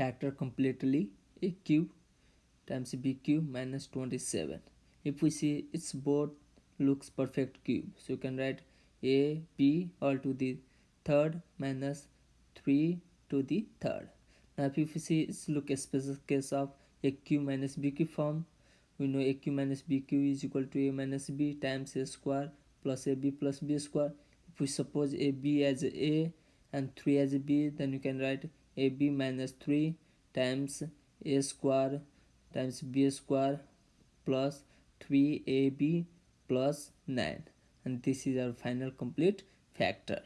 factor completely a cube times b cube minus 27 if we see it's both looks perfect cube so you can write a b all to the third minus 3 to the third. Now if you see it's look a special case of a cube minus b cube form. We know a cube minus b cube is equal to a minus b times a square plus a b plus b square. If we suppose a b as a and 3 as b then you can write ab minus 3 times a square times b square plus 3ab plus 9 and this is our final complete factor